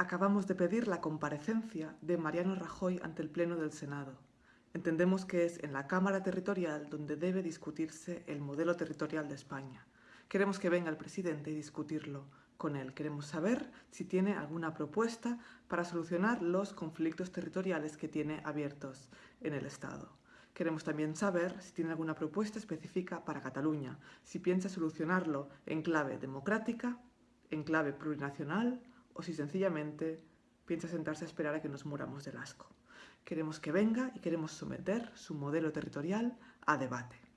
Acabamos de pedir la comparecencia de Mariano Rajoy ante el Pleno del Senado. Entendemos que es en la Cámara Territorial donde debe discutirse el modelo territorial de España. Queremos que venga el presidente y discutirlo con él. Queremos saber si tiene alguna propuesta para solucionar los conflictos territoriales que tiene abiertos en el Estado. Queremos también saber si tiene alguna propuesta específica para Cataluña, si piensa solucionarlo en clave democrática, en clave plurinacional o si sencillamente piensa sentarse a esperar a que nos muramos del asco. Queremos que venga y queremos someter su modelo territorial a debate.